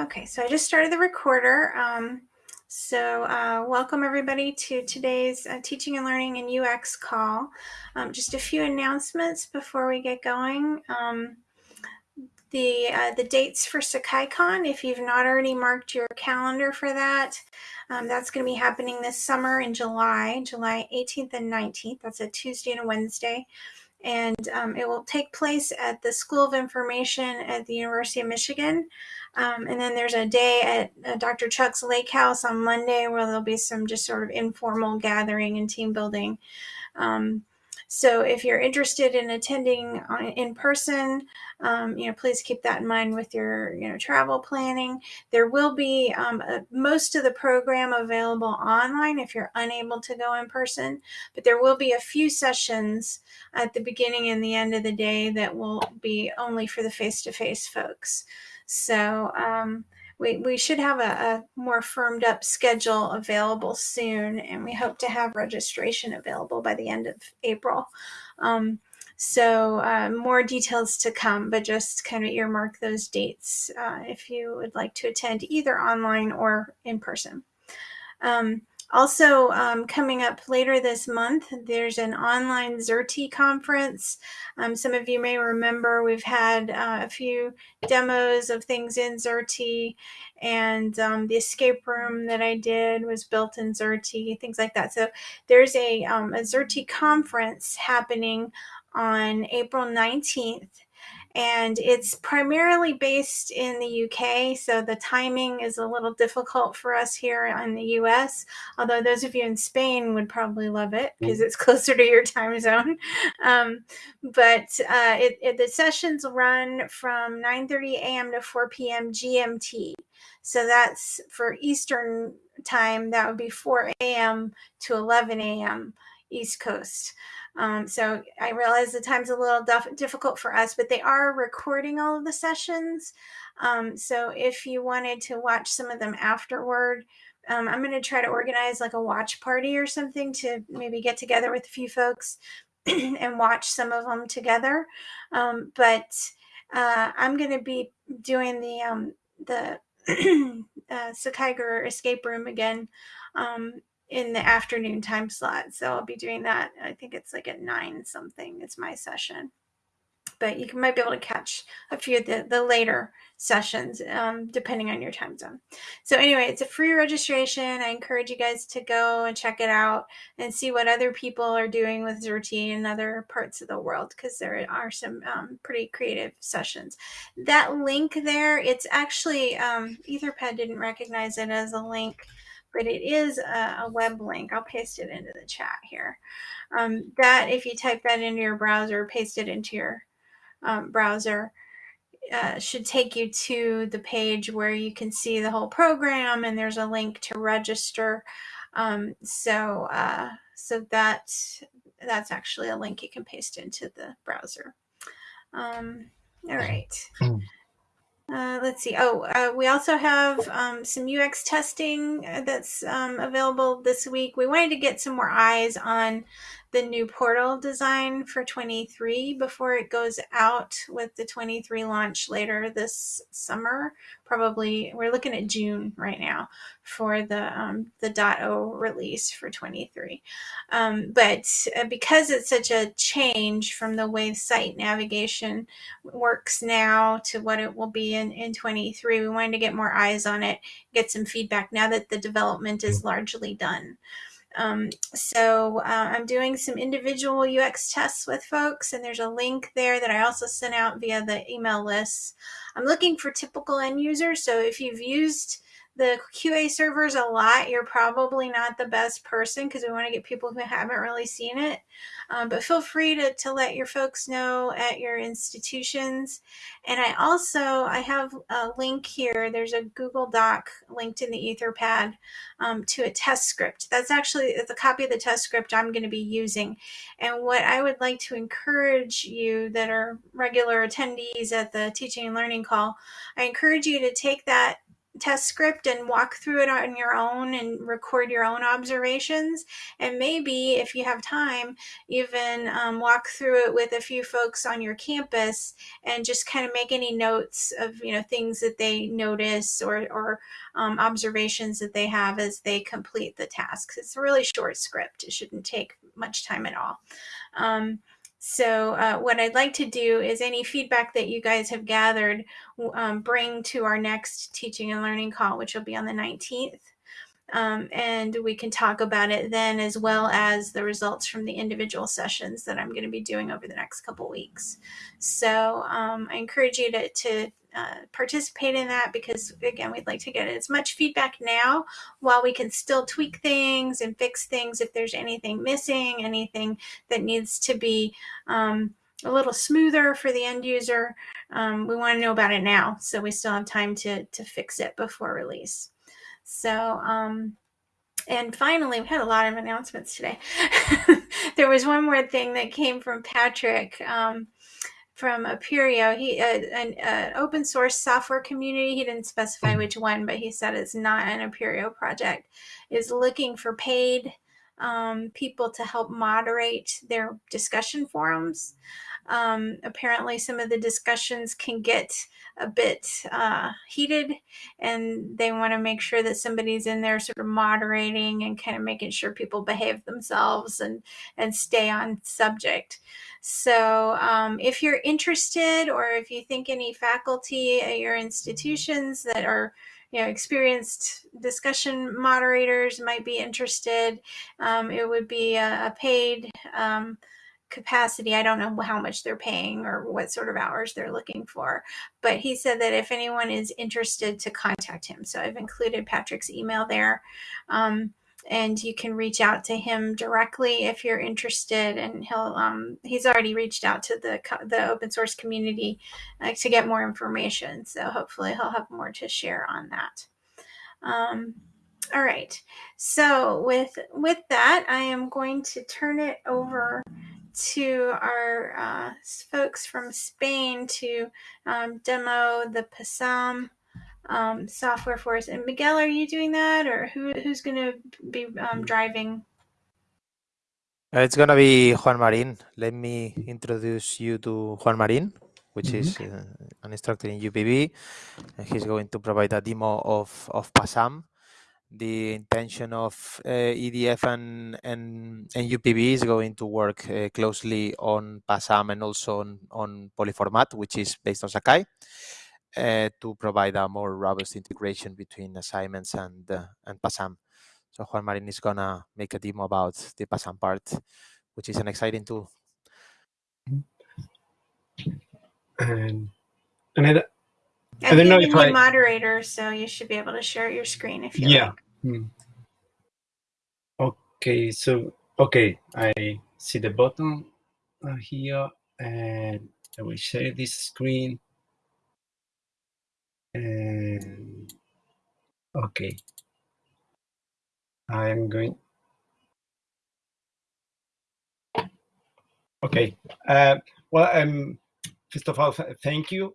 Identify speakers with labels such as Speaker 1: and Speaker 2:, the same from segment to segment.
Speaker 1: Okay, so I just started the recorder. Um, so uh, welcome everybody to today's uh, teaching and learning and UX call. Um, just a few announcements before we get going. Um, the uh, the dates for SakaiCon, if you've not already marked your calendar for that, um, that's going to be happening this summer in July, July 18th and 19th. That's a Tuesday and a Wednesday and um, it will take place at the School of Information at the University of Michigan. Um, and then there's a day at uh, Dr. Chuck's Lake House on Monday where there'll be some just sort of informal gathering and team building. Um, so if you're interested in attending in person, um, you know, please keep that in mind with your, you know, travel planning. There will be um, a, most of the program available online if you're unable to go in person, but there will be a few sessions at the beginning and the end of the day that will be only for the face-to-face -face folks. So, um, we, we should have a, a, more firmed up schedule available soon, and we hope to have registration available by the end of April. Um, so uh, more details to come, but just kind of earmark those dates uh, if you would like to attend either online or in person. Um, also, um, coming up later this month, there's an online Xerte conference. Um, some of you may remember we've had uh, a few demos of things in Xerte, and um, the escape room that I did was built in Xerte, things like that. So there's a, um, a Xerte conference happening on April 19th and it's primarily based in the UK, so the timing is a little difficult for us here in the US, although those of you in Spain would probably love it because mm. it's closer to your time zone. Um, but uh, it, it, the sessions run from 9.30 a.m. to 4 p.m. GMT. So that's for Eastern time, that would be 4 a.m. to 11 a.m. East Coast. Um, so I realize the time's a little difficult for us, but they are recording all of the sessions. Um, so if you wanted to watch some of them afterward, um, I'm going to try to organize like a watch party or something to maybe get together with a few folks and watch some of them together. Um, but uh, I'm going to be doing the um, the uh, Sakaiger escape room again um, in the afternoon time slot. So I'll be doing that. I think it's like at nine something. It's my session. But you might be able to catch a few of the, the later sessions um, depending on your time zone. So anyway, it's a free registration. I encourage you guys to go and check it out and see what other people are doing with Xerte in other parts of the world because there are some um, pretty creative sessions. That link there, it's actually, um, Etherpad didn't recognize it as a link but it is a, a, web link. I'll paste it into the chat here. Um, that, if you type that into your browser, paste it into your um, browser, uh, should take you to the page where you can see the whole program and there's a link to register. Um, so, uh, so that, that's actually a link you can paste into the browser. Um, all right. Uh, let's see. Oh, uh, we also have um, some UX testing uh, that's um, available this week. We wanted to get some more eyes on the new portal design for 23 before it goes out with the 23 launch later this summer. Probably we're looking at June right now for the um, the .0 release for 23. Um, but uh, because it's such a change from the way site navigation works now to what it will be in, in 23, we wanted to get more eyes on it, get some feedback now that the development is largely done. Um, so uh, I'm doing some individual UX tests with folks, and there's a link there that I also sent out via the email list. I'm looking for typical end users. So if you've used the QA servers a lot, you're probably not the best person because we want to get people who haven't really seen it. Um, but feel free to, to let your folks know at your institutions. And I also, I have a link here. There's a Google Doc linked in the Etherpad um, to a test script. That's actually it's a copy of the test script I'm going to be using. And what I would like to encourage you that are regular attendees at the teaching and learning call, I encourage you to take that test script and walk through it on your own and record your own observations. And maybe if you have time, even um, walk through it with a few folks on your campus and just kind of make any notes of, you know, things that they notice or, or um, observations that they have as they complete the tasks. It's a really short script. It shouldn't take much time at all. Um, so uh, what I'd like to do is any feedback that you guys have gathered, um, bring to our next teaching and learning call, which will be on the 19th. Um, and we can talk about it then as well as the results from the individual sessions that I'm going to be doing over the next couple weeks. So um, I encourage you to, to uh, participate in that because again we'd like to get as much feedback now while we can still tweak things and fix things if there's anything missing anything that needs to be um, a little smoother for the end user um, we want to know about it now so we still have time to to fix it before release so um, and finally, we had a lot of announcements today. there was one more thing that came from Patrick. Um, from Apereo, he uh, an uh, open source software community. He didn't specify which one, but he said it's not an Apereo project. Is looking for paid um, people to help moderate their discussion forums. Um, apparently, some of the discussions can get a bit uh, heated, and they want to make sure that somebody's in there sort of moderating and kind of making sure people behave themselves and and stay on subject. So, um, if you're interested, or if you think any faculty at your institutions that are you know, experienced discussion moderators might be interested. Um, it would be a, a paid um, capacity. I don't know how much they're paying or what sort of hours they're looking for, but he said that if anyone is interested to contact him. So I've included Patrick's email there. Um, and you can reach out to him directly if you're interested and he'll um, he's already reached out to the the open source community uh, to get more information so hopefully he'll have more to share on that um, all right so with with that i am going to turn it over to our uh, folks from Spain to um, demo the PASAM um, software for us. And Miguel, are you doing that, or who who's going to be um, driving?
Speaker 2: Uh, it's going to be Juan Marin. Let me introduce you to Juan Marin, which mm -hmm. is uh, an instructor in UPV. And he's going to provide a demo of, of PASAM the intention of uh, EDF and, and, and UPV is going to work uh, closely on PASAM and also on, on PoliformaT, which is based on Sakai, uh, to provide a more robust integration between assignments and, uh, and PASAM. So Juan Marin is going to make a demo about the PASAM part, which is an exciting tool.
Speaker 1: And, and I, I don't know moderator, so you should be able to share your screen if you yeah. Like. Hmm.
Speaker 3: Okay, so okay, I see the button uh, here, and I will share this screen. And okay, I am going. Okay, uh, well, um, first of all, thank you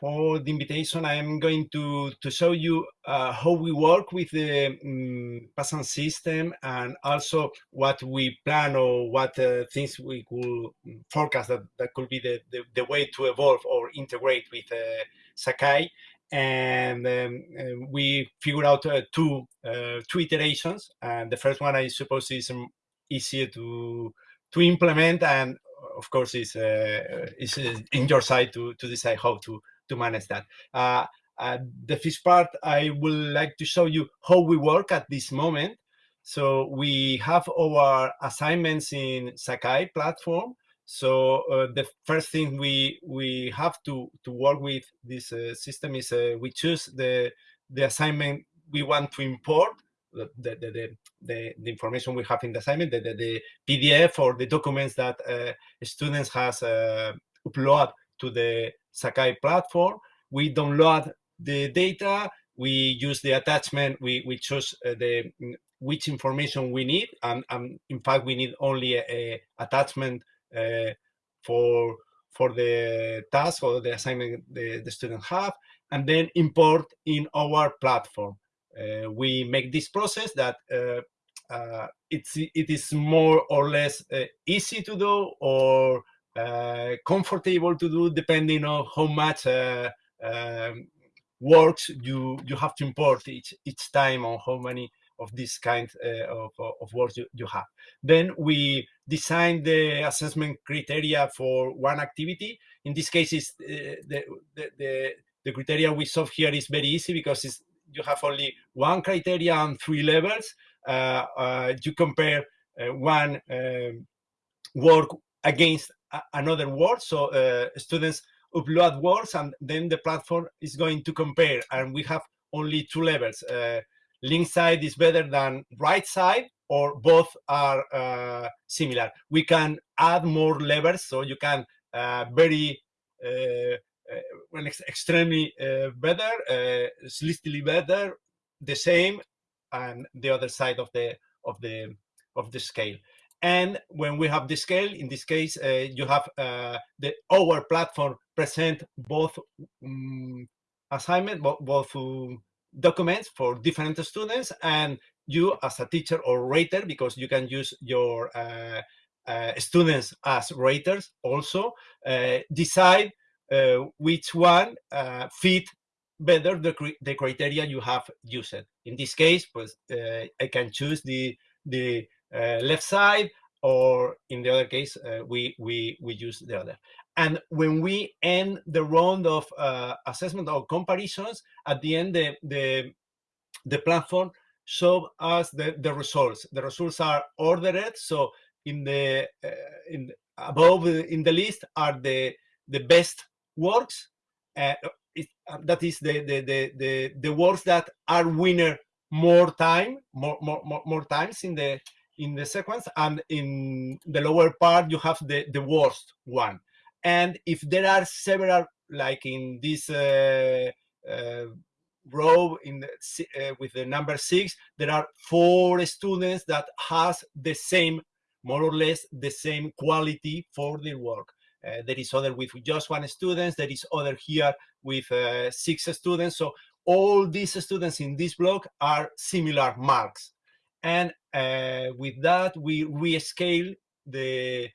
Speaker 3: for the invitation. I am going to, to show you uh, how we work with the um, system and also what we plan or what uh, things we could forecast that, that could be the, the, the way to evolve or integrate with uh, Sakai. And um, we figured out uh, two, uh, two iterations. And the first one, I suppose, is um, easier to, to implement and of course is uh, is in your side to to decide how to to manage that. Uh, uh, the first part, I would like to show you how we work at this moment. So we have our assignments in Sakai platform. So uh, the first thing we we have to to work with this uh, system is we choose the the assignment we want to import the the, the, the, information we have in the assignment, the, the, the PDF or the documents that uh, students has uh, upload to the Sakai platform. We download the data, we use the attachment, we, we choose uh, the which information we need, and, and in fact we need only a, a attachment uh, for for the task or the assignment the, the student have, and then import in our platform. Uh, we make this process that uh, uh, it's it is more or less uh, easy to do or uh, comfortable to do depending on how much uh, um, works you you have to import each each time on how many of this kind of, of works you, you have. Then we design the assessment criteria for one activity. In this case, is the, the, the the criteria we solve here is very easy because it's, you have only one criteria and three levels. Uh, uh, you compare uh, one um, work against another word. So students upload words and then the platform is going to compare and we have only two levels. link side is better than right side or both are uh, similar. We can add more levels so you can uh, very uh, when ex extremely better, slightly better, the same, and the other side of the of the of the scale. And when we have the scale, in this case, uh, you have uh, the our platform present both um, assignment, both, um, documents for different students, and you as a teacher or rater, because you can use your uh, uh students as raters also, uh, decide uh, which one fit better the, the criteria you have used. In this case, pues, I can choose the, the left side, or in the other case, uh, we, we, we use the other. And when we end the round of uh, assessment or comparisons, at the end, the, the, the platform show us the, the results. The results are ordered. So in the, uh, in above in the list are the, the best works uh, it, uh, that is the, the the the the words that are winner more time more, more more more times in the in the sequence and in the lower part you have the the worst one and if there are several like in this uh, uh, row in the, uh, with the number six there are four students that has the same more or less the same quality for their work uh, there is other with just one student. There is other here with uh, six students. So all these students in this block are similar marks. And uh, with that, we rescale the,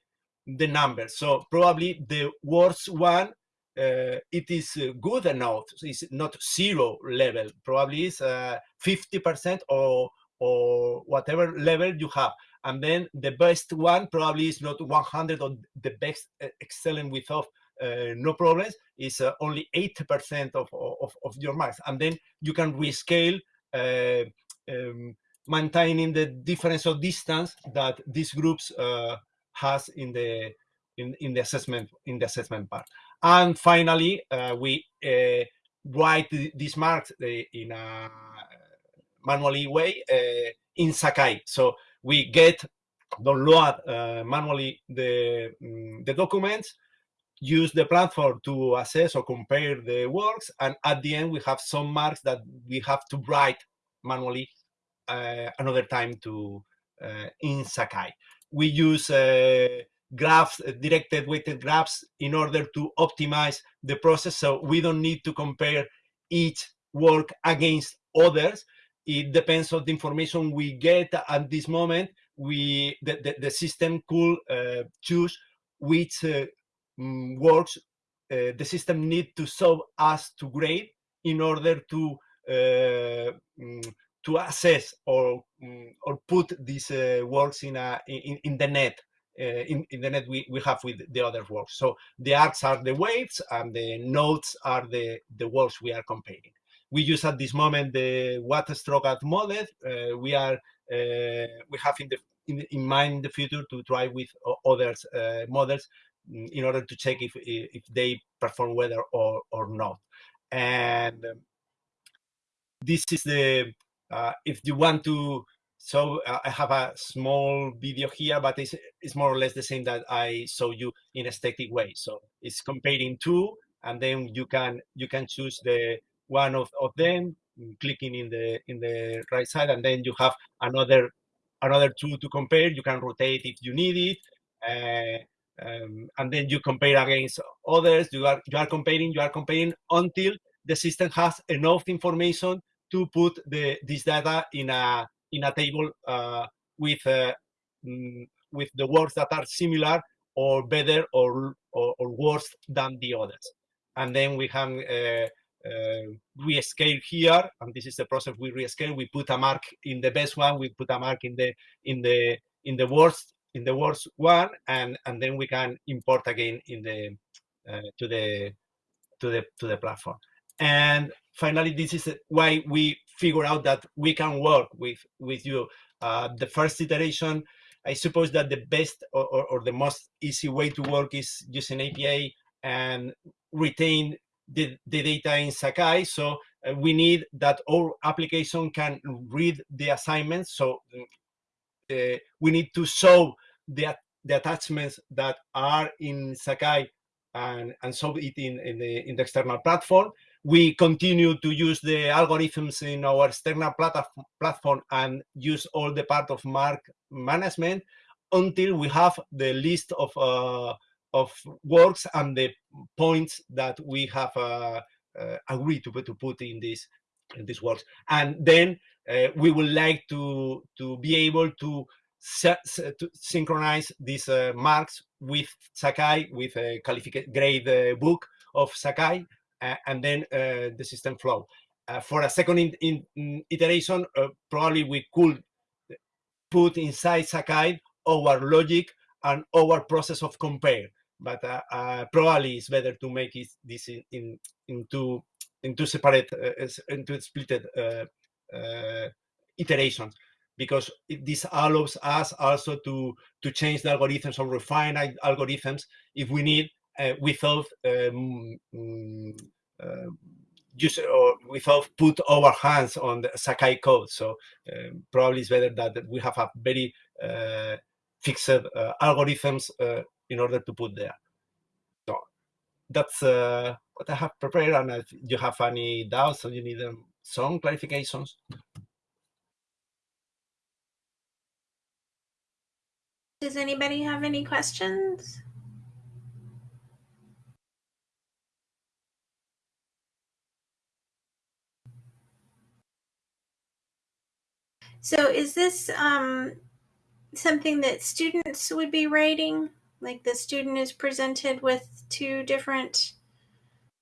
Speaker 3: the number. So probably the worst one, uh, it is good enough. It's not zero level. Probably is 50% or, or whatever level you have and then the best one probably is not 100 or the best uh, excellent without uh, no problems is uh, only 80% of, of, of, your marks and then you can rescale uh, um, maintaining the difference of distance that these groups uh, has in the in, in the assessment in the assessment part. And finally uh, we write these marks in a manually way in Sakai. So we get download uh, manually the, um, the documents, use the platform to assess or compare the works, and at the end we have some marks that we have to write manually uh, another time to uh, in Sakai. We use uh, graphs, directed weighted graphs in order to optimize the process so we don't need to compare each work against others it depends on the information we get at this moment. We the, the, the system could uh, choose which uh, works uh, the system need to solve us to grade in order to mm, to assess or mm, or put these uh, works in a in, in the net uh, in, in the net we, we have with the other works. So the arcs are the weights and the nodes are the, the works we are comparing we use at this moment the watt stroke at model. Uh, we are uh, we have in the in, in, mind the future to try with other uh, models mm, in order to check if if they perform well or or not. And um, this is the uh, if you want to so uh, I have a small video here, but it's, it's more or less the same that I show you in a static way. So it's comparing two, and then you can you can choose the one of, of them, mm, clicking in the in the right side, and then you have another another two to compare. You can rotate if you need it, uh, um, and then you compare against others. You are you are comparing. You are comparing until the system has enough information to put the this data in a in a table uh, with uh, mm, with the words that are similar or better or, or, or worse than the others. And then we have uh, uh, rescale here, and this is the process we rescale. We put a mark in the best one, we put a mark in the in the in the worst in the worst one, and and then we can import again in the uh, to the to the to the platform. And finally, this is why we figure out that we can work with with you. Uh, the first iteration, I suppose that the best or, or, or the most easy way to work is using APA and retain the, the data in Sakai. So uh, we need that our application can read the assignments. So uh, we need to show the, the attachments that are in Sakai and, and show it in, in, the, in the external platform. We continue to use the algorithms in our external platform and use all the part of mark management until we have the list of uh, of works and the points that we have uh, uh, agreed to, to put in this in these works. And then uh, we would like to to be able to, to synchronize these uh, marks with Sakai, with a grade uh, book of Sakai, and then uh, the system flow. for a second in, in, in iteration, probably we could put inside Sakai our logic and our process of compare but uh, uh, probably it's better to make it this in, in into into separate uh, into split iterations because it, this allows us also to to change the algorithms or refine algorithms if we need uh, without um, uh, just or without put our hands on the Sakai code. So um, probably it's better that we have a very uh, fixed algorithms in order to put there. So that's uh, what I have prepared. And if you have any doubts or you need um, some clarifications.
Speaker 1: Does anybody have any questions? So is this um, something that students would be writing? Like the student is presented with two different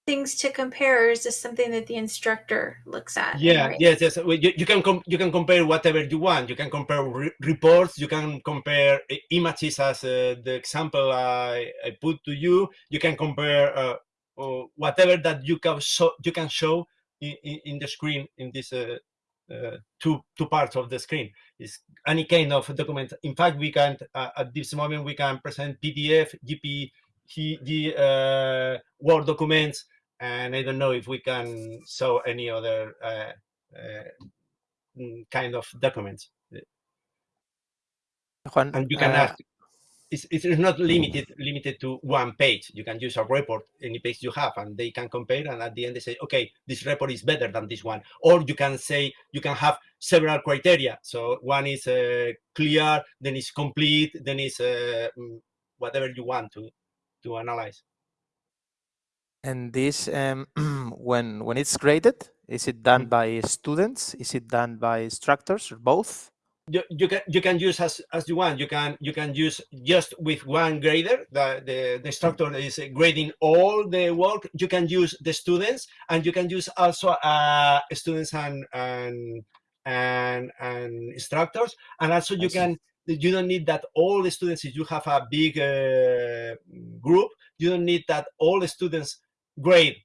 Speaker 1: things to compare, or is this something that the instructor looks at?
Speaker 3: Yeah, yes, yes. You, you can you can compare whatever you want. You can compare re reports. You can compare images, as uh, the example I, I put to you. You can compare uh, uh, whatever that you can show you can show in, in, in the screen in this uh, uh, two two parts of the screen. Is any kind of document. In fact, we can uh, at this moment we can present PDF, JPG, uh, Word documents, and I don't know if we can show any other uh, uh, mm, kind of documents.
Speaker 2: Juan,
Speaker 3: and you can ask it's, it's not limited limited to one page. You can use a report any page you have, and they can compare. And at the end, they say, okay, this report is better than this one. Or you can say you can have several criteria. So one is uh, clear, then it's complete, then it's uh, mm, whatever you want to to analyze.
Speaker 2: And this, um, when when it's graded, is it done mm. by students? Is it done by instructors or both?
Speaker 3: You, you can you can use as as you want. You can you can use just with one grader. The, the the instructor is grading all the work. You can use the students, and you can use also uh, students and and and and instructors. And also you can you don't need that all the students. If you have a big uh, group, you don't need that all the students grade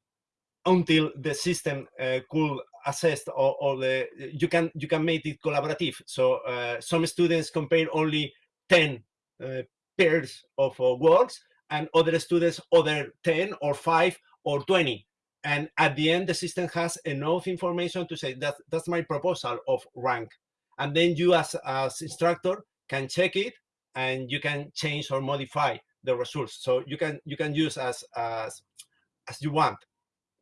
Speaker 3: until the system uh, could assessed or, or the you can you can make it collaborative. So uh, some students compare only 10 uh, pairs of uh, works and other students other 10 or 5 or 20 and at the end the system has enough information to say that that's my proposal of rank. And then you as as instructor can check it and you can change or modify the results. So you can you can use as as as you want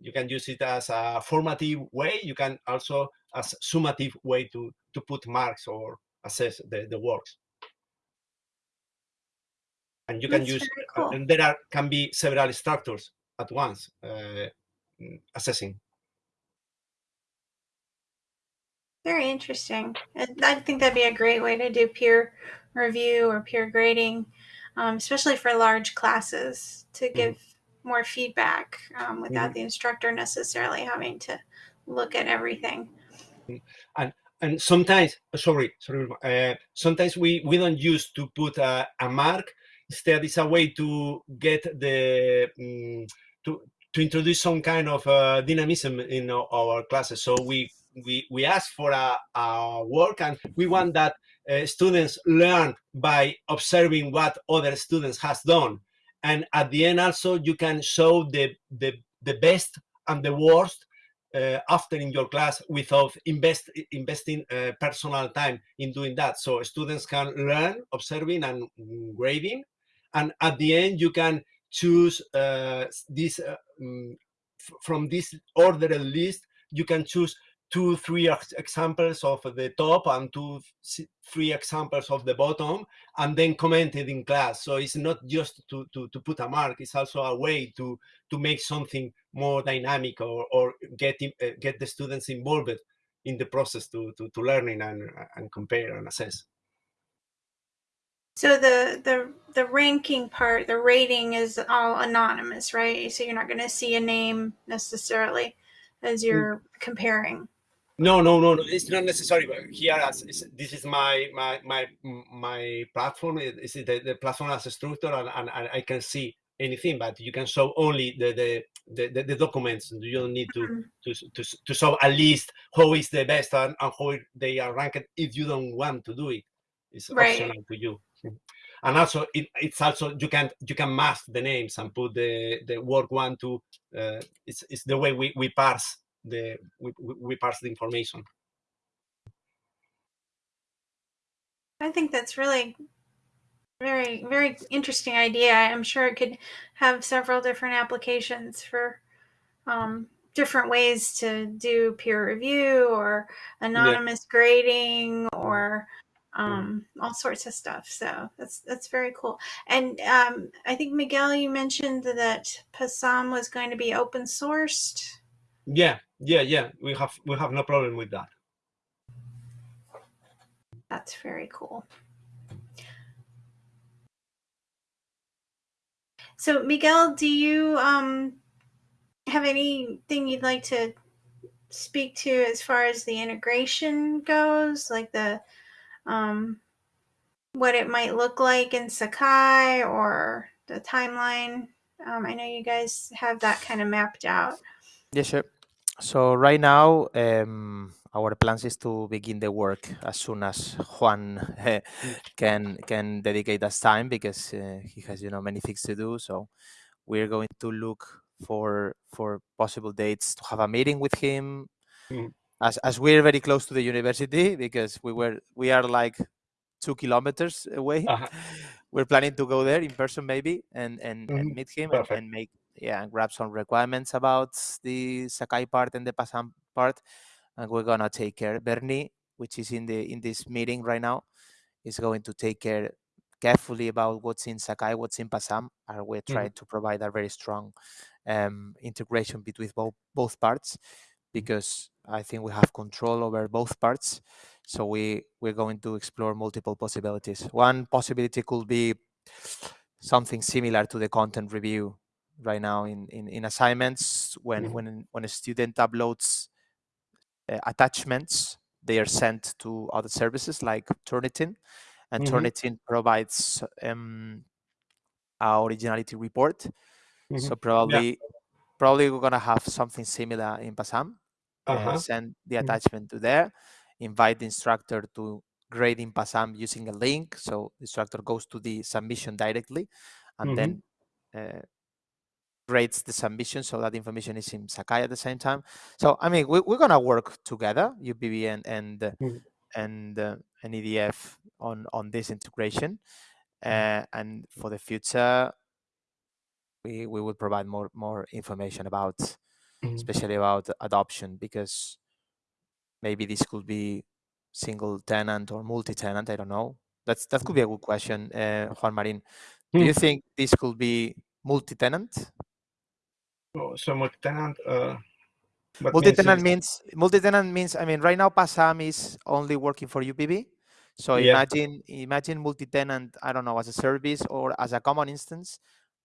Speaker 3: you can use it as a formative way. You can also as summative way to, to put marks or assess the, the works. And you
Speaker 1: That's can
Speaker 3: use, uh,
Speaker 1: cool.
Speaker 3: and there are, can be several structures at once uh, mm, assessing.
Speaker 1: Very interesting. I think that'd be a great way to do peer review or peer grading, um, especially for large classes to mm-hmm. give mm more feedback um, without the instructor necessarily having to look at everything.
Speaker 3: and sometimes sorry sorry uh, sometimes we we don't use to put a, a mark. Instead it's a way to get the um, to to introduce some kind of uh, dynamism in our, our, classes. So we we we ask for a, a work and we want that uh, students learn by observing what other students has done and at the end also you can show the the, the best and the worst uh, after in your class without invest investing uh, personal time in doing that. So students can learn observing and grading, and at the end you can choose uh, this um, from this ordered list. You can choose two, three examples of the top and two, three examples of the bottom, and then commented in class. So it's not just to, to, to put a mark, it's also a way to, to make something more dynamic or, or get, uh, get the students involved in the process to, to, to learning and, and compare and assess.
Speaker 1: So the the the ranking part, the rating is all anonymous, right? So you're not going to see a name necessarily as mm. you're comparing.
Speaker 3: No, no, no, no. It's not necessary. But here, as this is my my my my platform. Is the, the platform as a structure, and, and, and, I can see anything. But you can show only the the, the, the documents. You don't need to, mm -hmm. to to to show at least how is the best and, and how they are ranked. If you don't want to do it, it's right. optional to you. And also, it, it's also you can you can mask the names and put the the work one to. Uh, it's it's the way we we parse the we, we parse the information.
Speaker 1: I think that's really very very interesting idea. I'm sure it could have several different applications for um, different ways to do peer review or anonymous yeah. grading or um, all sorts of stuff. So that's that's very cool. And um, I think Miguel, you mentioned that PASAM was going to be open sourced.
Speaker 3: Yeah, yeah, yeah. We have we have no problem with that.
Speaker 1: That's very cool. So Miguel, do you um, have anything you'd like to speak to as far as the integration goes, like the um, what it might look like in Sakai or the timeline? Um, I know you guys have that kind of mapped out.
Speaker 2: Yeah, sure. So right now, um, our plans is to begin the work as soon as Juan uh, can can dedicate us time because uh, he has you know many things to do. So we're going to look for for possible dates to have a meeting with him. Mm. As as we're very close to the university because we were we are like two kilometers away. Uh -huh. We're planning to go there in person maybe and and, mm -hmm. and meet him and, and make yeah, and grab some requirements about the Sakai part and the PASAM part. And we're gonna take care. Bernie, which is in the in this meeting right now, is going to take care carefully about what's in Sakai, what's in PASAM, and we're trying mm. to provide a very strong um, integration between both both parts because I think we have control over both parts. So we we're going to explore multiple possibilities. One possibility could be something similar to the content review right now in, in, in assignments when, mm -hmm. when, when a student uploads uh, attachments, they are sent to other services like Turnitin, and mm -hmm. Turnitin provides um, our originality report. Mm -hmm. So probably yeah. probably we're gonna have something similar in PASAM. Uh -huh. uh, send the mm-hmm. attachment to there, invite the instructor to grade in PASAM using a link. So the instructor goes to the submission directly, and then mm-hmm. uh, grades the submission so that information is in Sakai at the same time. So I mean, we, are gonna work together, UPV and and mm. and uh, and EDF on on this integration, mm. uh, and for the future, we we will provide more more information about, mm. especially about adoption because maybe this could be single tenant or multi-tenant. I don't know. That's that could be a good question, uh, Juan Marin. Do you think this could be multi-tenant
Speaker 3: so multi-tenant. Uh,
Speaker 2: multi-tenant
Speaker 3: means
Speaker 2: means multi-tenant means I mean right now PASM is only working for UPV. So
Speaker 3: Yeah.
Speaker 2: imagine imagine multi-tenant I don't know as a service or as a common instance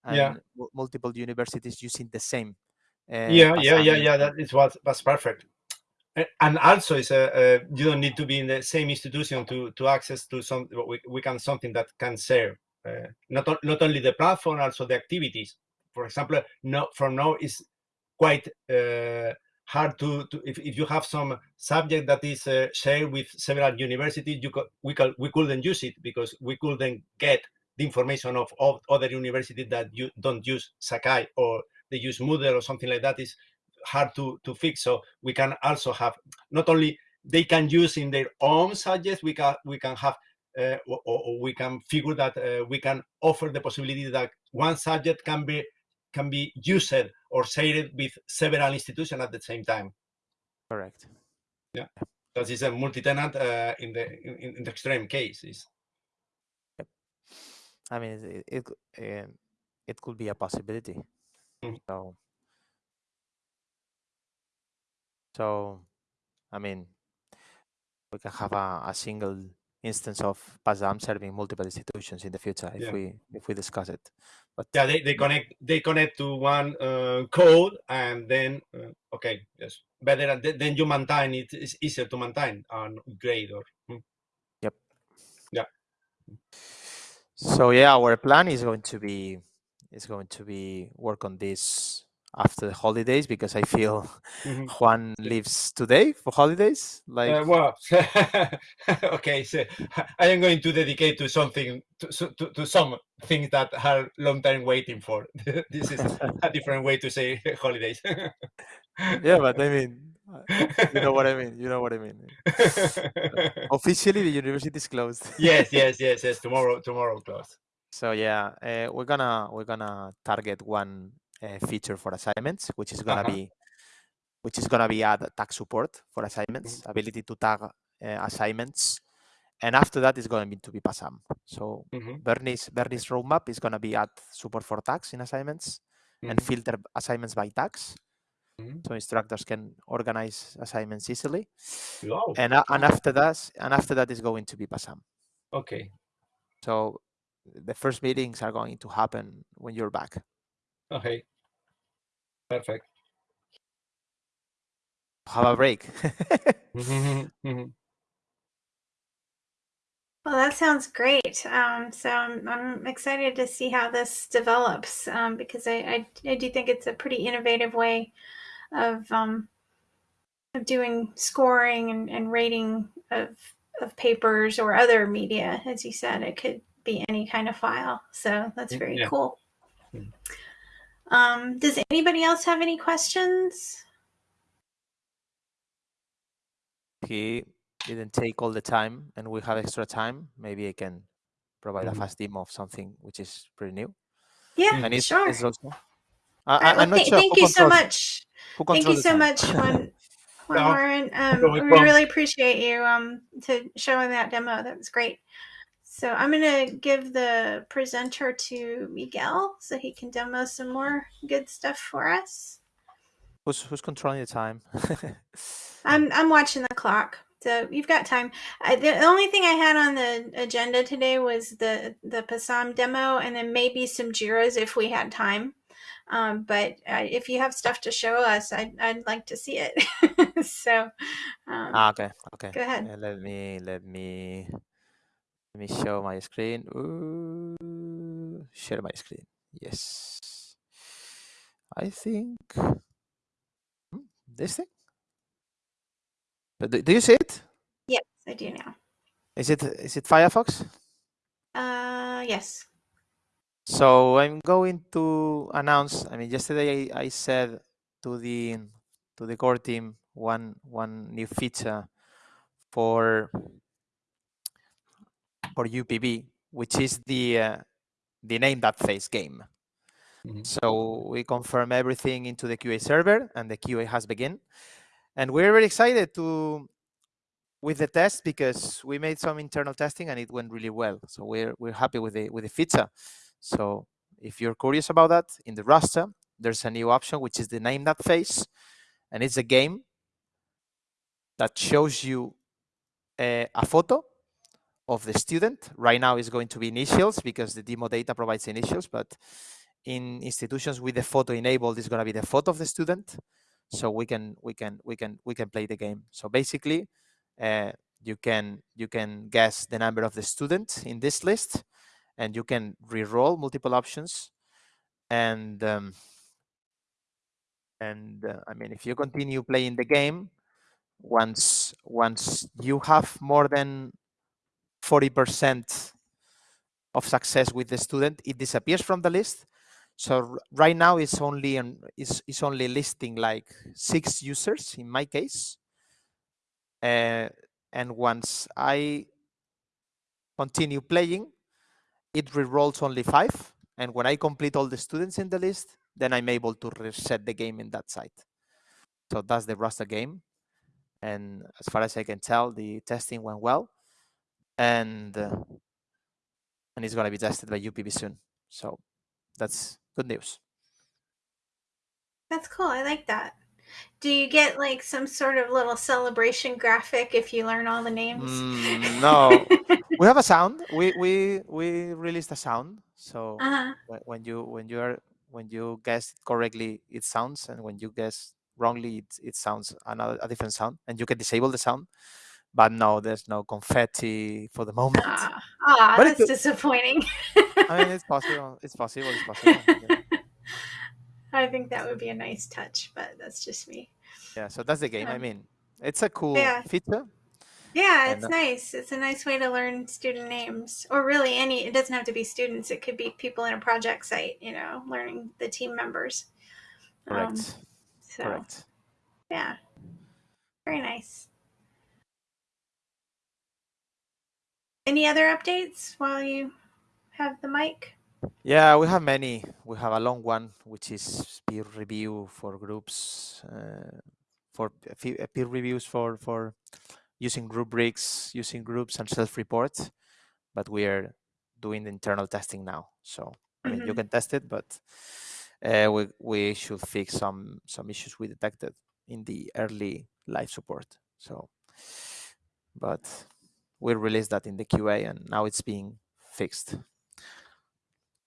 Speaker 2: and
Speaker 3: Yeah.
Speaker 2: multiple universities using the same. Uh,
Speaker 3: yeah, yeah, yeah, yeah. That is what was perfect. And also, it's a, uh, you don't need to be in the same institution to to access to some. We, we can something that can serve uh, not not only the platform, also the activities. For example, no, from now is quite uh, hard to, to if, if you have some subject that is uh, shared with several universities, you co- we can we couldn't use it because we couldn't get the information of, of other universities that you don't use Sakai or they use Moodle or something like that is hard to to fix. So we can also have not only they can use in their own subjects, we can we can have uh, or, or we can figure that uh, we can offer the possibility that one subject can be can be used or shared with several institutions at the same time.
Speaker 2: Correct.
Speaker 3: Yeah, that is a multi-tenant uh, in the in, in the extreme cases. Yep.
Speaker 2: I mean it it, c- um, it could be a possibility.
Speaker 3: Mhm.
Speaker 2: So so I mean we can have a, a single instance of PASM serving multiple institutions in the future if
Speaker 3: Yeah.
Speaker 2: we if we discuss it. But
Speaker 3: yeah, they, they connect they connect to one uh, code and then uh, okay, yes, better. Then you maintain. It's easier to maintain and upgrade or. Yeah.
Speaker 2: So yeah, our plan is going to be is going to be work on this after the holidays because I feel
Speaker 3: mhm.
Speaker 2: Juan leaves today for holidays. Like
Speaker 3: Uh, well, okay, so I am going to dedicate to something to, to, to some things that are long time waiting for. this is a different way to say holidays.
Speaker 2: yeah, but I mean, you know what I mean. You know what I mean. Officially, the university is closed.
Speaker 3: yes, yes, yes, yes. Tomorrow, tomorrow close.
Speaker 2: So yeah, uh, we're gonna we're gonna target one uh, feature for assignments, which is gonna
Speaker 3: Uh-huh.
Speaker 2: be which is gonna be add tag support for assignments, ability to tag uh, assignments, and after that is going to be to be PASM. So
Speaker 3: Mhm,
Speaker 2: Bernie's Bernie's roadmap is gonna be add support for tags in assignments and
Speaker 3: mhm,
Speaker 2: filter assignments by tags,
Speaker 3: mhm.
Speaker 2: so instructors can organize assignments easily.
Speaker 3: Wow.
Speaker 2: And and after that and after that is going to be PASAM.
Speaker 3: Okay.
Speaker 2: So the first meetings are going to happen when you're back.
Speaker 3: Okay. Perfect.
Speaker 2: Have a break.
Speaker 3: Mhm, mhm.
Speaker 1: Well, that sounds great. Um, so I'm, I'm excited to see how this develops um, because I, I, I do think it's a pretty innovative way of um, of doing scoring and, and rating of of papers or other media. As you said, it could be any kind of file. So that's very
Speaker 3: yeah.
Speaker 1: cool.
Speaker 3: Mm.
Speaker 1: Um, does anybody else have any questions?
Speaker 2: he didn't take all the time and we have extra time, maybe I can provide a
Speaker 3: Mhm.
Speaker 2: fast demo of something which is pretty new.
Speaker 1: Yeah,
Speaker 2: And it's,
Speaker 1: sure.
Speaker 2: it's also. I,
Speaker 1: right,
Speaker 2: I,
Speaker 1: well,
Speaker 2: I'm not
Speaker 1: th-
Speaker 2: sure
Speaker 1: thank you so much. Thank you so
Speaker 2: time.
Speaker 1: much, Juan. Juan
Speaker 3: No,
Speaker 1: Warren. Um, we really appreciate you um, to showing that demo. That was great. So I'm going to give the presenter to Miguel so he can demo some more good stuff for us.
Speaker 2: who's who's controlling the time?
Speaker 1: I'm I'm watching the clock, so you've got time. I, the only thing I had on the agenda today was the the PASAM demo, and then maybe some Jiras if we had time. Um, but uh, if you have stuff to show us, I'd I'd like to see it. so um,
Speaker 2: ah, okay, okay.
Speaker 1: go ahead.
Speaker 2: Uh, let me let me let me show my screen. Ooh, share my screen. Yes. I think Hmm, this thing. But Do, do you see it?
Speaker 1: Yes, I do now.
Speaker 2: Is it is it Firefox?
Speaker 1: Uh, yes.
Speaker 2: So I'm going to announce. I mean, yesterday I, I said to the to the core team one one new feature for for UPV, which is the uh, the name that face game.
Speaker 3: Mhm.
Speaker 2: So we confirm everything into the QA server, and the QA has begun. And we're very excited to with the test because we made some internal testing and it went really well. So we're we're happy with the with the feature. So if you're curious about that, in the roster, there's a new option which is the name that face, and it's a game that shows you a, a photo of the student. Right now it's going to be initials because the demo data provides initials, but in institutions with the photo enabled, it's going to be the photo of the student. So we can we can we can we can play the game. So basically, uh, you can you can guess the number of the students in this list, and you can re-roll multiple options, and um, and uh, I mean if you continue playing the game, once once you have more than 40% of success with the student, it disappears from the list. So right now it's only on, it's, it's only listing like six users in my case. Uh, and once I continue playing, it re-rolls only five. And when I complete all the students in the list, then I'm able to reset the game in that site. So that's the Roster game. And as far as I can tell, the testing went well and uh, and it's going to be tested by UPV soon. So that's good news.
Speaker 1: That's cool. I like that. Do you get like some sort of little celebration graphic if you learn all the names?
Speaker 2: Mm, no, we have a sound. We we we released a sound. So
Speaker 1: uh-huh.
Speaker 2: when you when you are when you guess correctly, it sounds, and when you guess wrongly, it, it sounds another a different sound, and you can disable the sound but no, there's no confetti for the moment.
Speaker 1: Ah, ah that's disappointing.
Speaker 2: I mean, it's possible. It's possible. It's possible. Yeah.
Speaker 1: I think that would be a nice touch, but that's just me.
Speaker 2: Yeah, so that's the game. I mean, it's a cool
Speaker 1: yeah.
Speaker 2: feature.
Speaker 1: Yeah, it's and, uh, nice. It's a nice way to learn student names, or really any. It doesn't have to be students. It could be people in a project site. You know, learning the team members.
Speaker 2: Correct. Um, so, Correct.
Speaker 1: Yeah. Very nice. Any other updates while you have the mic?
Speaker 2: Yeah, we have many. We have a long one, which is peer review for groups, uh, for peer reviews for for using rubrics, using groups and self-report. But we are doing the internal testing now, so I mean mm -hmm. you mm-hmm. can test it, but uh, we we should fix some some issues we detected in the early live support. So, but we released that in the QA and now it's being fixed.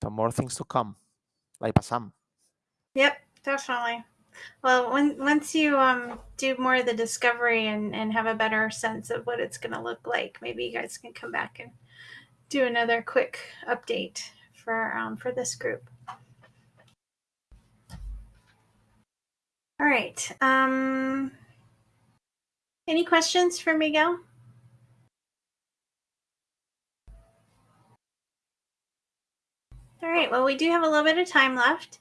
Speaker 2: So more things to come, like PASAM.
Speaker 1: Yep, definitely. Well, when, once you um, do more of the discovery and, and have a better sense of what it's going to look like, maybe you guys can come back and do another quick update for um, for this group. All right. Um, any questions for Miguel? All right, well, we do have a little bit of time left.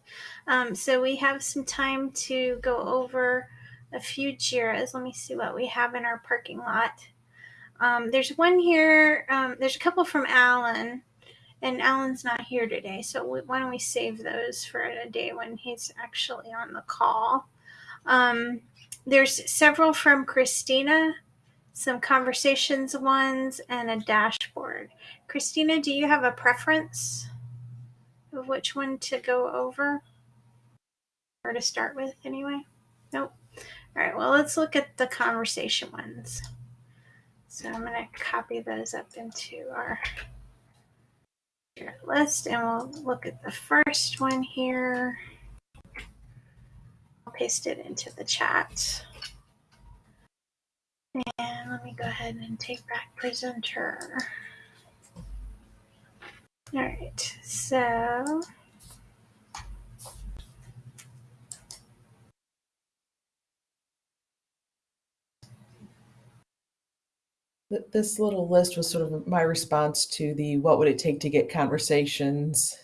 Speaker 1: Um, so we have some time to go over a few JIRAs. Let me see what we have in our parking lot. Um, there's one here, um, there's a couple from Alan, and Alan's not here today. So we, why don't we save those for a day when he's actually on the call. Um, there's several from Christina, some conversations ones, and a dashboard. Christina, do you have a preference? Of which one to go over or to start with anyway? Nope. All right, well, let's look at the conversation ones. So I'm going to copy those up into our list and we'll look at the first one here. I'll paste it into the chat. And let me go ahead and take back presenter. All right, so
Speaker 4: this little list was sort of my response to the what would it take to get conversations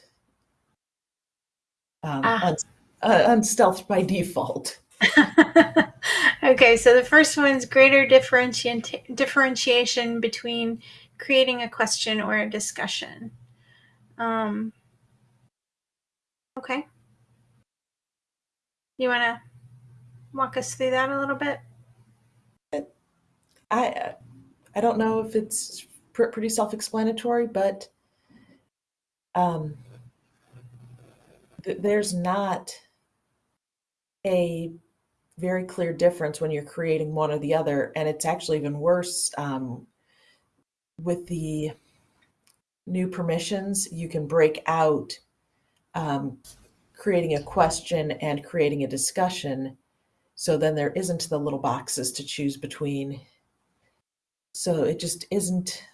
Speaker 4: um, ah. uh, stealth by default.
Speaker 1: okay, so the first one's greater differenti- differentiation between creating a question or a discussion. Um, okay. You want to walk us through that a little bit?
Speaker 4: I I don't know if it's pr pretty self-explanatory, but um, th there's not a very clear difference when you're creating one or the other. And it's actually even worse um, with the new permissions. You can break out um, creating a question and creating a discussion. So then there isn't the little boxes to choose between. So it just isn't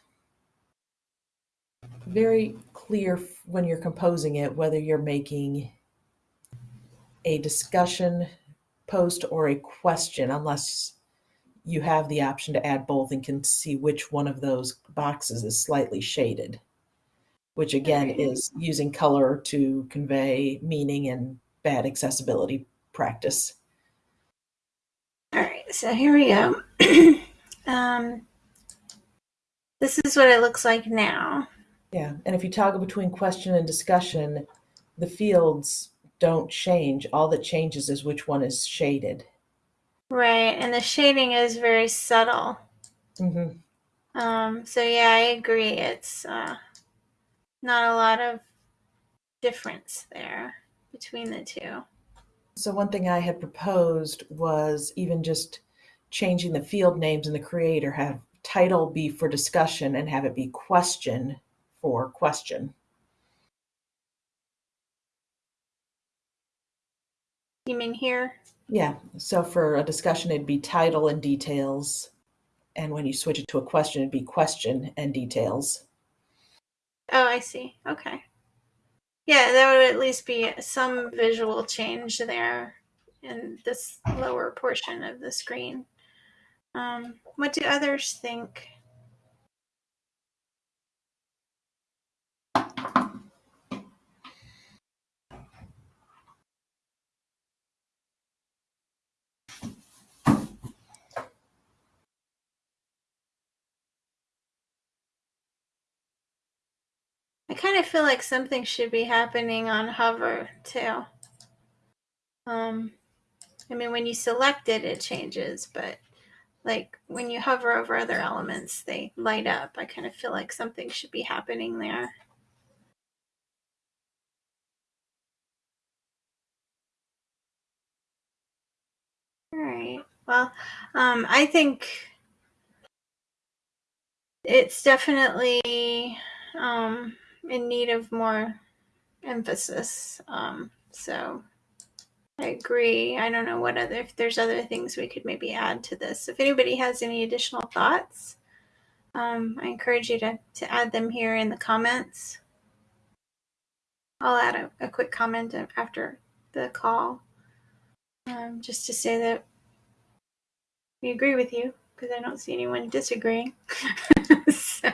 Speaker 4: very clear when you're composing it whether you're making a discussion post or a question unless you have the option to add both and can see which one of those boxes is slightly shaded which again is using color to convey meaning and bad accessibility practice
Speaker 1: all right so here we go um, this is what it looks like now
Speaker 4: yeah and if you toggle between question and discussion the fields don't change. All that changes is which one is shaded.
Speaker 1: Right, and the shading is very subtle.
Speaker 4: Mm-hmm.
Speaker 1: Um, so yeah, I agree. It's uh, not a lot of difference there between the two.
Speaker 4: So one thing I had proposed was even just changing the field names in the creator, have title be for discussion and have it be question for question.
Speaker 1: You mean here?
Speaker 4: Yeah. So for a discussion, it'd be title and details. And when you switch it to a question, it'd be question and details.
Speaker 1: Oh, I see. Okay. Yeah, that would at least be some visual change there in this lower portion of the screen. Um, what do others think? Kind of feel like something should be happening on hover too. Um, I mean, when you select it, it changes, but like when you hover over other elements, they light up. I kind of feel like something should be happening there. All right. Well, um, I think it's definitely um, in need of more emphasis. Um, so I agree. I don't know what other if there's other things we could maybe add to this. If anybody has any additional thoughts, um, I encourage you to to add them here in the comments. I'll add a, a quick comment after the call, um, just to say that we agree with you because I don't see anyone disagreeing. so,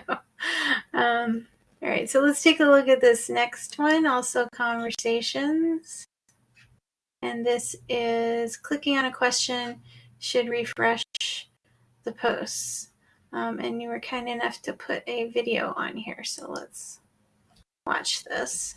Speaker 1: um, all right, so let's take a look at this next one, also conversations. And this is clicking on a question should refresh the posts. Um, and you were kind enough to put a video on here, so let's watch this.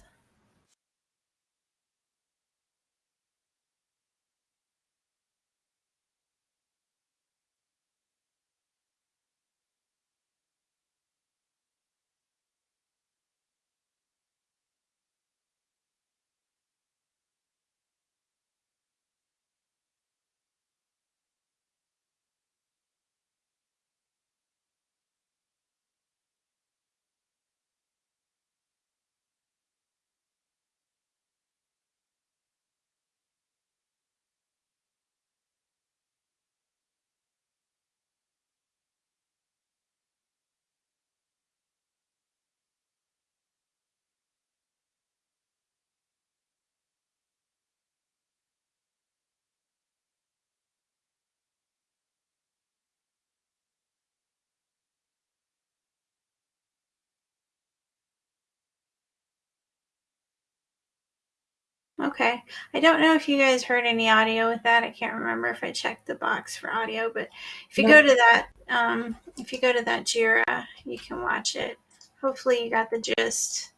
Speaker 1: Okay. I don't know if you guys heard any audio with that. I can't remember if I checked the box for audio, but if you no. go to that, um, if you go to that Jira, you can watch it. Hopefully, you got the gist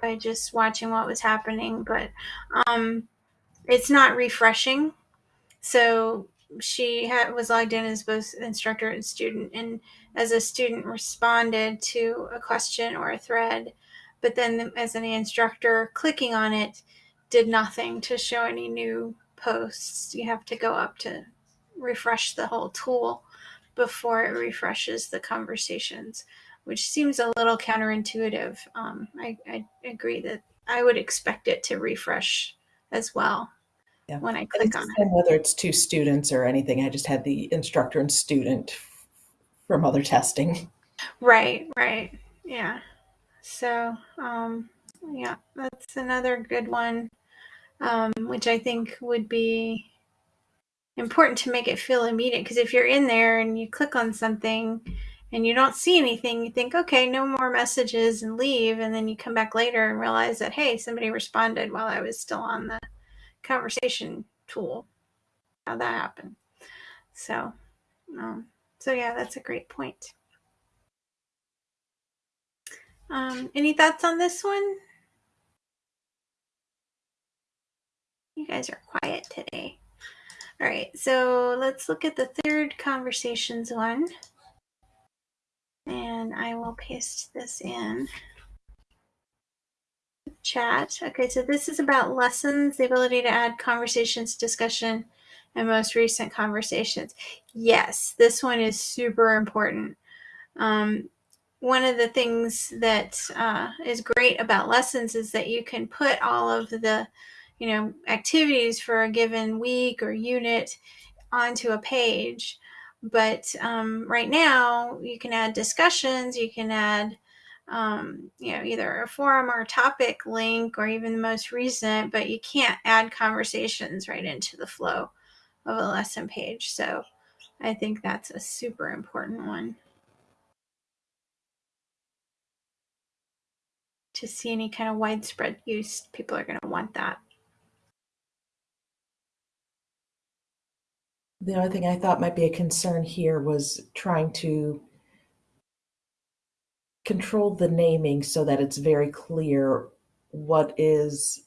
Speaker 1: by just watching what was happening, but um, it's not refreshing. So she had, was logged in as both instructor and student, and as a student responded to a question or a thread, but then as an instructor clicking on it did nothing to show any new posts. You have to go up to refresh the whole tool before it refreshes the conversations, which seems a little counterintuitive. Um, I, I agree that I would expect it to refresh as well
Speaker 4: Yeah.
Speaker 1: when I click on it.
Speaker 4: whether it's two students or anything. I just had the instructor and student from other testing.
Speaker 1: Right, right. Yeah. So, um, yeah, that's another good one, um, which I think would be important to make it feel immediate. Because if you're in there and you click on something and you don't see anything, you think, okay, no more messages and leave. And then you come back later and realize that, hey, somebody responded while I was still on the conversation tool. How that happened. So, um, so yeah, that's a great point. Um, any thoughts on this one? You guys are quiet today. All right, so let's look at the third conversations one. And I will paste this in chat. Okay, so this is about lessons, the ability to add conversations, discussion, and most recent conversations. Yes, this one is super important. Um, one of the things that uh, is great about lessons is that you can put all of the you know activities for a given week or unit onto a page. But um, right now you can add discussions you can add um, you know either a forum or a topic link or even the most recent but you can't add conversations right into the flow of a lesson page. So i think that's a super important one. To see any kind of widespread use people are going to want that
Speaker 4: The only thing I thought might be a concern here was trying to control the naming so that it's very clear what is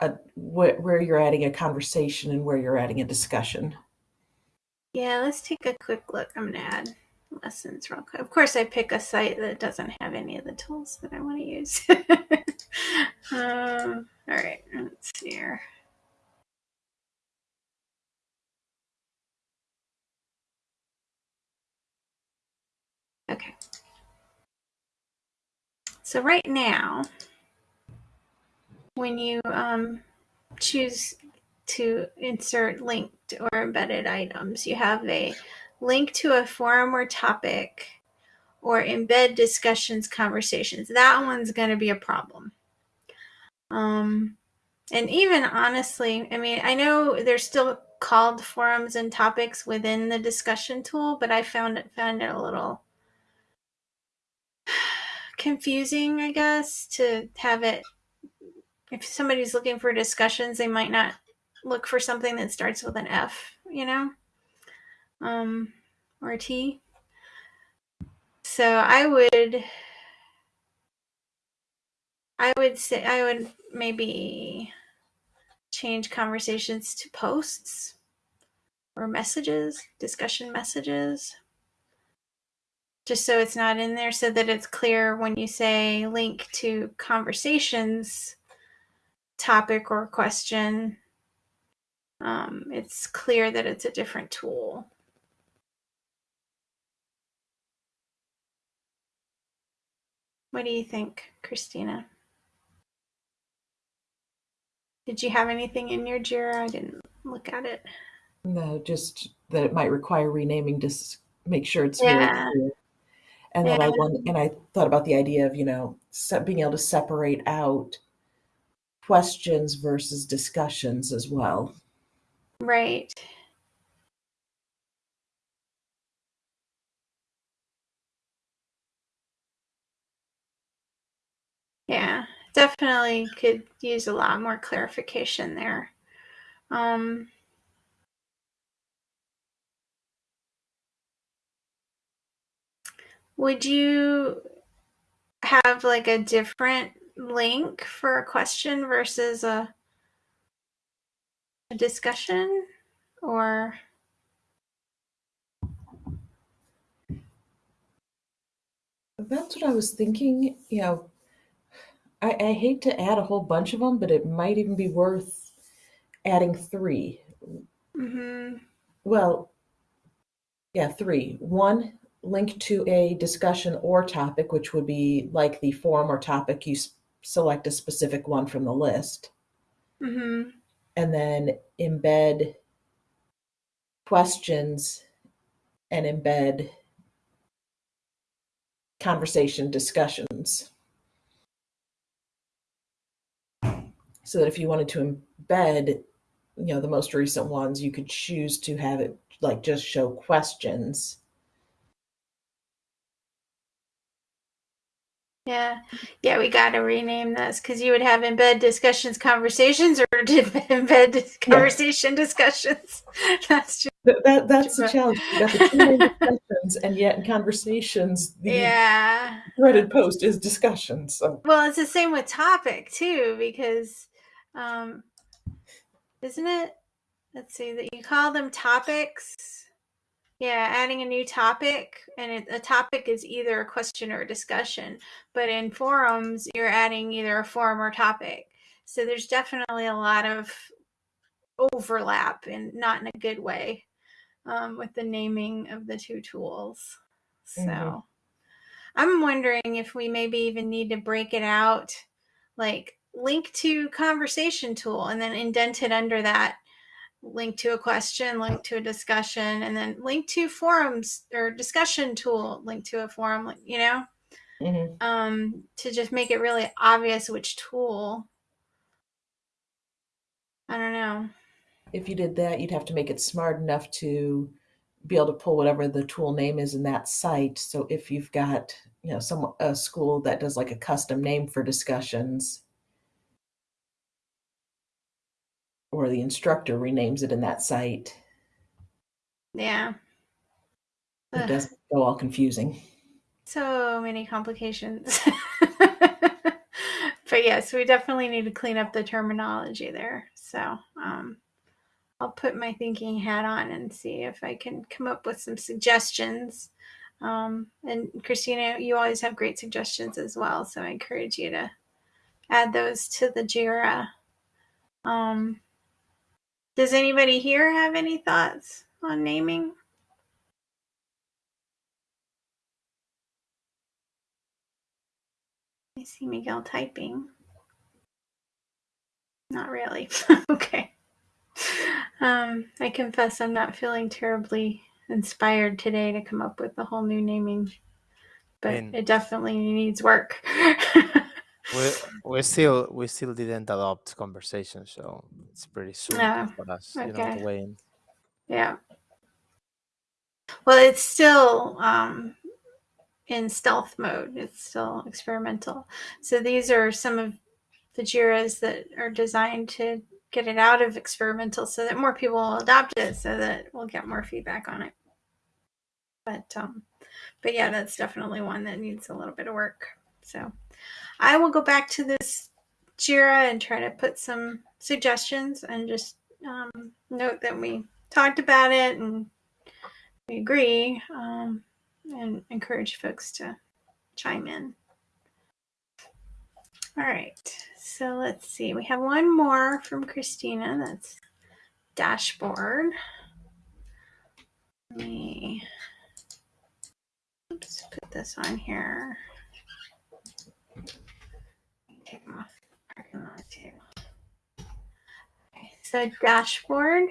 Speaker 4: a, wh- where you're adding a conversation and where you're adding a discussion.
Speaker 1: Yeah, let's take a quick look. I'm to add lessons real quick. Of course, I pick a site that doesn't have any of the tools that I want to use. um, all right, let's see here. Okay. So right now, when you um, choose to insert linked or embedded items, you have a link to a forum or topic or embed discussions conversations. That one's going to be a problem. Um, and even honestly, I mean, I know they're still called forums and topics within the discussion tool, but I found it found it a little confusing, I guess, to have it. If somebody's looking for discussions, they might not look for something that starts with an F, you know, um, or a T. So I would, I would say, I would maybe change conversations to posts or messages, discussion messages, just so it's not in there, so that it's clear when you say link to conversations topic or question. Um, it's clear that it's a different tool. What do you think, Christina? Did you have anything in your JIRA? I didn't look at it.
Speaker 4: No, just that it might require renaming to s- make sure it's
Speaker 1: Yeah.
Speaker 4: And then I want, and I thought about the idea of you know being able to separate out questions versus discussions as well.
Speaker 1: Right. Yeah, definitely could use a lot more clarification there. Um, would you have like a different link for a question versus a, a discussion or
Speaker 4: That's what I was thinking. You know, I, I hate to add a whole bunch of them, but it might even be worth adding three
Speaker 1: Mm-hmm.
Speaker 4: Well, yeah, three. One, link to a discussion or topic, which would be like the forum or topic. You select a specific one from the list,
Speaker 1: Mm-hmm.
Speaker 4: and then embed questions and embed conversation discussions. So that if you wanted to embed, you know, the most recent ones, you could choose to have it like just show questions.
Speaker 1: Yeah. Yeah, we got to rename this because you would have embed discussions conversations or did embed dis- conversation discussions. That's just,
Speaker 4: That, that that's the challenge. You got the two main discussions, and yet in conversations, the
Speaker 1: yeah.
Speaker 4: threaded post is discussion. So
Speaker 1: Well, it's the same with topic too, because, um, isn't it? Let's see that you call them topics. Yeah, adding a new topic, and it, a topic is either a question or a discussion. But in forums, you're adding either a forum or topic. So there's definitely a lot of overlap, and not in a good way, um, with the naming of the two tools. So
Speaker 4: Mhm.
Speaker 1: I'm wondering if we maybe even need to break it out, like link to conversation tool, and then indent it under that link to a question, link to a discussion, and then link to forums or discussion tool, link to a forum, you know,
Speaker 4: mhm.
Speaker 1: um, to just make it really obvious which tool. I don't know.
Speaker 4: if you did that, you'd have to make it smart enough to be able to pull whatever the tool name is in that site. So if you've got you know some a school that does like a custom name for discussions, or the instructor renames it in that site,
Speaker 1: Yeah.
Speaker 4: it doesn't go all confusing.
Speaker 1: So many complications. but yes, we definitely need to clean up the terminology there. So um, I'll put my thinking hat on and see if I can come up with some suggestions. Um, and Christina, you always have great suggestions as well. So I encourage you to add those to the JIRA. Um, does anybody here have any thoughts on naming? I see Miguel typing. Not really. okay. Um, I confess I'm not feeling terribly inspired today to come up with a whole new naming, but
Speaker 2: And-
Speaker 1: it definitely needs work.
Speaker 2: We we still we still didn't adopt conversation, so it's pretty soon
Speaker 1: Ah,
Speaker 2: for us, you know,
Speaker 1: okay.
Speaker 2: to weigh in.
Speaker 1: yeah. Well, it's still um, in stealth mode. It's still experimental. So these are some of the JIRAs that are designed to get it out of experimental so that more people will adopt it so that we'll get more feedback on it. But um but yeah, that's definitely one that needs a little bit of work. So I will go back to this JIRA and try to put some suggestions and just um, note that we talked about it and we agree um, and encourage folks to chime in. All right, so let's see. We have one more from Christina. That's dashboard. Let me oops, put this on here. Take them off parking lot too. Okay, so dashboard.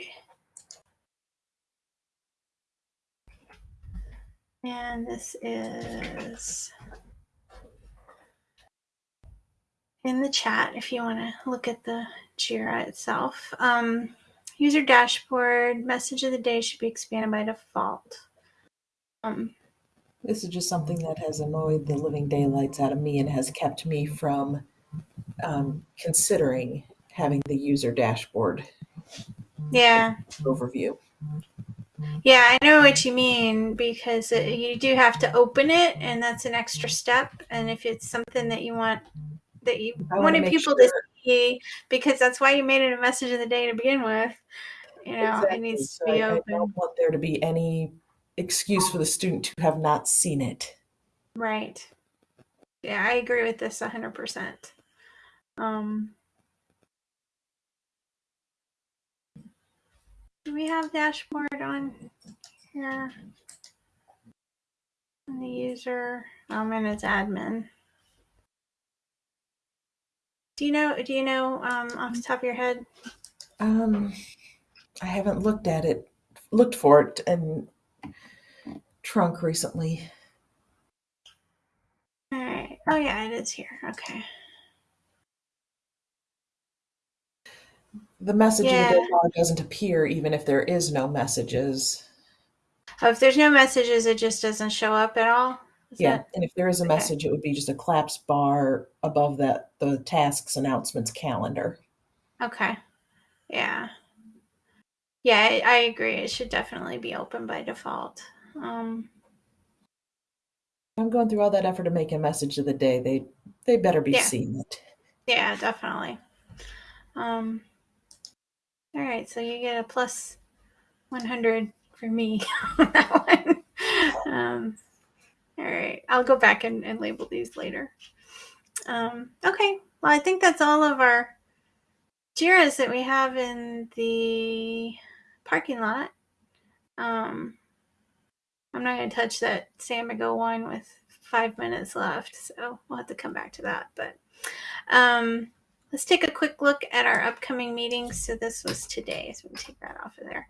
Speaker 1: And this is in the chat if you want to look at the JIRA itself. Um, user dashboard message of the day should be expanded by default. Um,
Speaker 4: This is just something that has annoyed the living daylights out of me and has kept me from um, considering having the user dashboard
Speaker 1: yeah,
Speaker 4: overview.
Speaker 1: yeah, I know what you mean because it, you do have to open it, and that's an extra step. And if it's something that you want that you
Speaker 4: I
Speaker 1: wanted people
Speaker 4: sure-
Speaker 1: to see, because that's why you made it a message of the day to begin with. You know,
Speaker 4: Exactly.
Speaker 1: it needs
Speaker 4: So
Speaker 1: to be
Speaker 4: I, I don't want there to be any excuse for the student to have not seen it.
Speaker 1: Right. Yeah, I agree with this 100%. Um do we have dashboard on here? On the user, I'm in its admin. Do you know, do you know, um, off the top of your head?
Speaker 4: Um, I haven't looked at it, looked for it in trunk recently.
Speaker 1: All right. Oh yeah, it is here. Okay.
Speaker 4: The message in
Speaker 1: Yeah.
Speaker 4: dialog doesn't appear even if there is no messages.
Speaker 1: Oh, if there's no messages, it just doesn't show up at all. Is
Speaker 4: Yeah,
Speaker 1: that-
Speaker 4: and if there is a
Speaker 1: okay.
Speaker 4: message, it would be just a collapse bar above that the tasks announcements calendar.
Speaker 1: Okay. Yeah. Yeah, I, I agree. It should definitely be open by default. Um,
Speaker 4: I'm going through all that effort to make a message of the day. They they better be
Speaker 1: Yeah.
Speaker 4: seeing it.
Speaker 1: yeah, definitely. Um, all right, so you get a plus 100 for me on that one. Um, all right, I'll go back and, and label these later. Um, okay, well, I think that's all of our JIRAs that we have in the parking lot. Um, I'm not going to touch that Samigo one with five minutes left, so we'll have to come back to that. But um, let's take a quick look at our upcoming meetings. So this was today, so we'll take that off of there.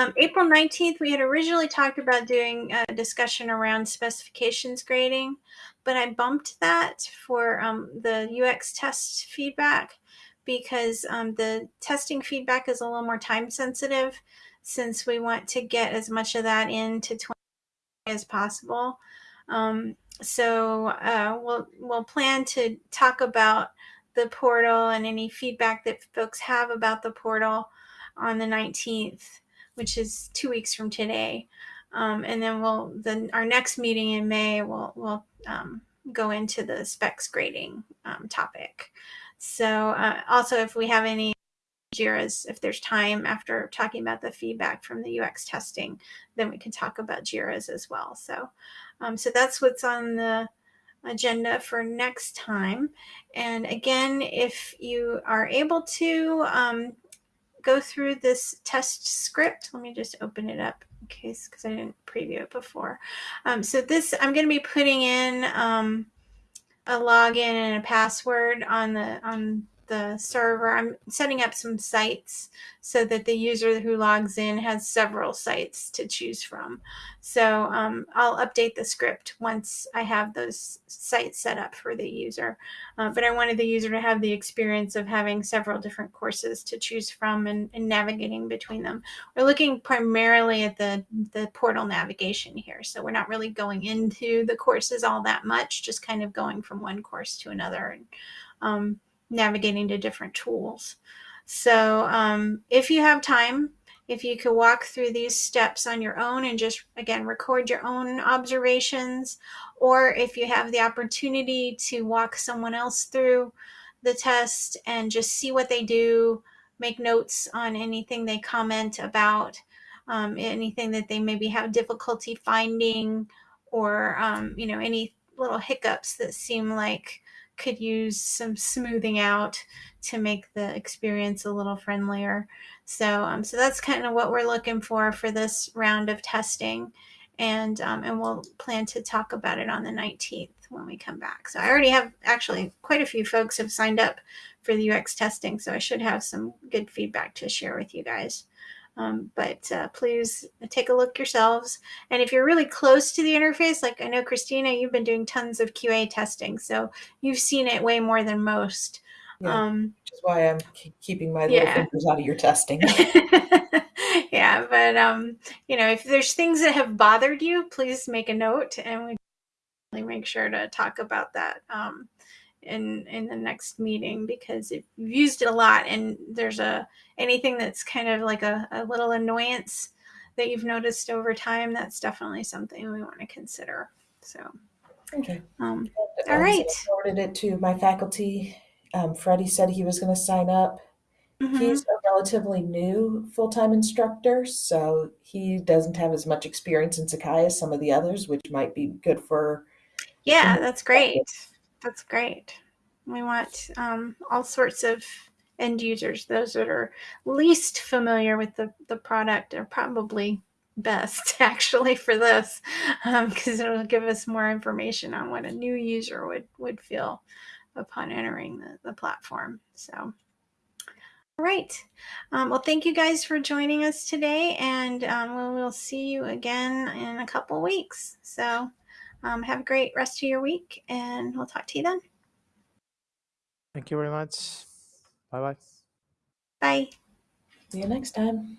Speaker 1: Um, April 19th, we had originally talked about doing a discussion around specifications grading, but I bumped that for um, the UX test feedback because um, the testing feedback is a little more time sensitive since we want to get as much of that into 20 as possible. Um, so uh, we'll we'll plan to talk about the portal and any feedback that folks have about the portal on the 19th, which is two weeks from today. Um, and then we'll then our next meeting in May we'll we'll um, go into the specs grading um, topic. So uh, also if we have any JIRAs, if there's time after talking about the feedback from the UX testing, then we can talk about JIRAs as well. So, um, so that's what's on the agenda for next time. And again, if you are able to um, go through this test script, let me just open it up in case because I didn't preview it before. Um, so this, I'm going to be putting in um, a login and a password on the on the server. I'm setting up some sites so that the user who logs in has several sites to choose from. So um, I'll update the script once I have those sites set up for the user. Uh, but I wanted the user to have the experience of having several different courses to choose from and, and navigating between them. We're looking primarily at the, the portal navigation here. So we're not really going into the courses all that much, just kind of going from one course to another. And, um, navigating to different tools. So um, if you have time, if you could walk through these steps on your own and just again record your own observations, or if you have the opportunity to walk someone else through the test and just see what they do, make notes on anything they comment about, um, anything that they maybe have difficulty finding, or um, you know any little hiccups that seem like could use some smoothing out to make the experience a little friendlier. So, um, so that's kind of what we're looking for for this round of testing, and um, and we'll plan to talk about it on the 19th when we come back. So I already have actually quite a few folks have signed up for the UX testing, so I should have some good feedback to share with you guys. Um, but uh, please take a look yourselves. And if you're really close to the interface, like I know Christina, you've been doing tons of QA testing, so you've seen it way more than most.
Speaker 4: Yeah.
Speaker 1: Um,
Speaker 4: Which is why I'm ke- keeping my little
Speaker 1: Yeah.
Speaker 4: fingers out of your testing.
Speaker 1: yeah, but um, you know, if there's things that have bothered you, please make a note, and we really make sure to talk about that um, in in the next meeting because if you've used it a lot and there's a anything that's kind of like a, a little annoyance that you've noticed over time, that's definitely something we want to consider. So,
Speaker 4: okay.
Speaker 1: um,
Speaker 4: Um,
Speaker 1: all
Speaker 4: so. I forwarded it to my faculty. Um, Freddie said he was going to sign up.
Speaker 1: Mhm.
Speaker 4: He's a relatively new full time instructor, so he doesn't have as much experience in Sakai as some of the others, which might be good for.
Speaker 1: Yeah, that's great. That's great. We want um, all sorts of end users, those that are least familiar with the, the product are probably best actually for this because it'll give us more information on what a new user would, would feel upon entering the, the platform. So, all right. Um, well, thank you guys for joining us today, and um, we'll, we'll see you again in a couple weeks. So, um, have a great rest of your week, and we'll talk to you then.
Speaker 2: Thank you very much. Bye bye.
Speaker 1: Bye.
Speaker 4: See you next time.